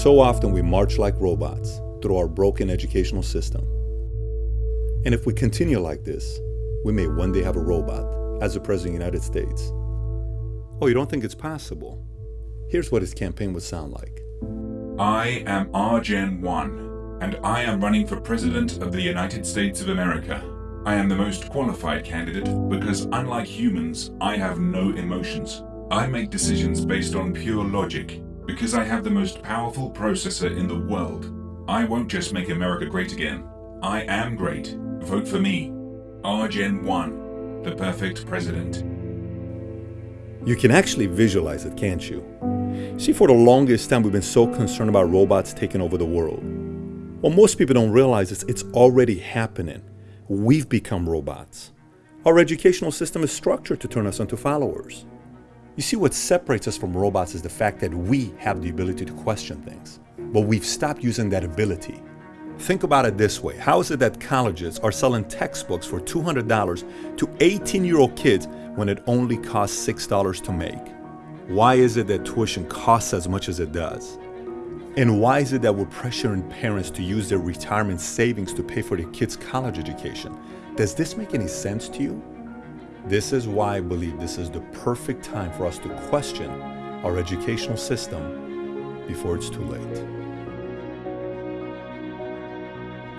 So often we march like robots through our broken educational system. And if we continue like this, we may one day have a robot as the President of the United States. Oh, you don't think it's possible? Here's what his campaign would sound like. I am RGen 1, and I am running for President of the United States of America. I am the most qualified candidate because unlike humans, I have no emotions. I make decisions based on pure logic because I have the most powerful processor in the world. I won't just make America great again. I am great. Vote for me. RGen 1, the perfect president. You can actually visualize it, can't you? See, for the longest time, we've been so concerned about robots taking over the world. What most people don't realize is it's already happening. We've become robots. Our educational system is structured to turn us into followers. You see, what separates us from robots is the fact that we have the ability to question things, but we've stopped using that ability. Think about it this way. How is it that colleges are selling textbooks for $200 to 18-year-old kids when it only costs $6 to make? Why is it that tuition costs as much as it does? And why is it that we're pressuring parents to use their retirement savings to pay for their kids' college education? Does this make any sense to you? This is why I believe this is the perfect time for us to question our educational system before it's too late.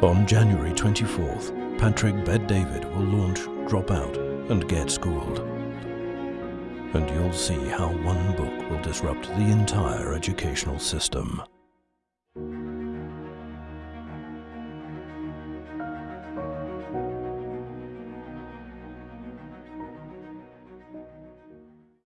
On January 24th, Patrick Bet-David will launch Dropout and Get Schooled. And you'll see how one book will disrupt the entire educational system.